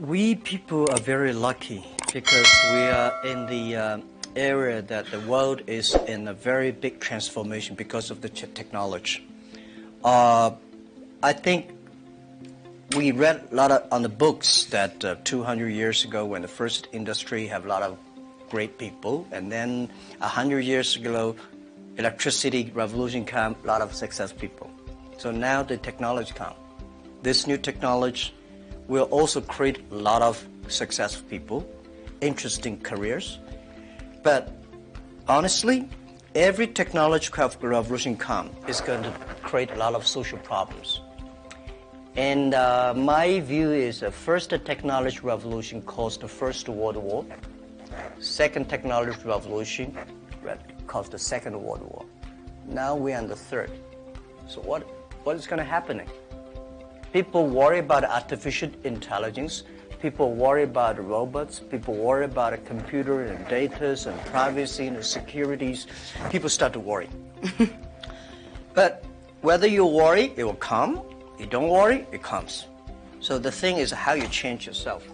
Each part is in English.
we people are very lucky because we are in the uh, area that the world is in a very big transformation because of the technology. Uh, I think we read a lot of, on the books that uh, 200 years ago when the first industry have a lot of great people and then 100 years ago electricity revolution came a lot of success people. So now the technology come. This new technology will also create a lot of successful people, interesting careers. But honestly, every technological revolution come is going to create a lot of social problems. And uh, my view is the first technology revolution caused the First World War. Second technology revolution caused the Second World War. Now we're in the third. So what, what is going to happen? People worry about artificial intelligence. People worry about robots. People worry about a computer and data and privacy and securities. People start to worry. but whether you worry, it will come you don't worry, it comes. So the thing is how you change yourself.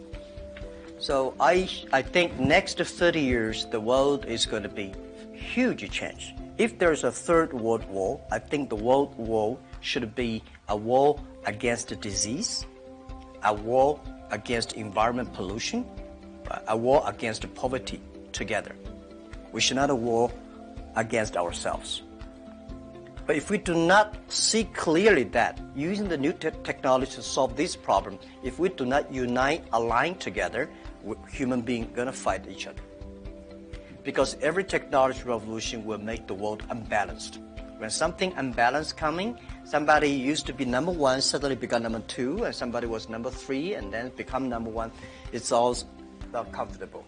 So I, I think next 30 years, the world is going to be huge change. If there's a third world war, I think the world war should be a war against disease, a war against environment pollution, a war against poverty together. We should not war against ourselves. But if we do not see clearly that using the new te technology to solve this problem, if we do not unite, align together, human beings gonna fight each other. Because every technology revolution will make the world unbalanced. When something unbalanced coming, somebody used to be number one, suddenly become number two, and somebody was number three, and then become number one. It's all not comfortable.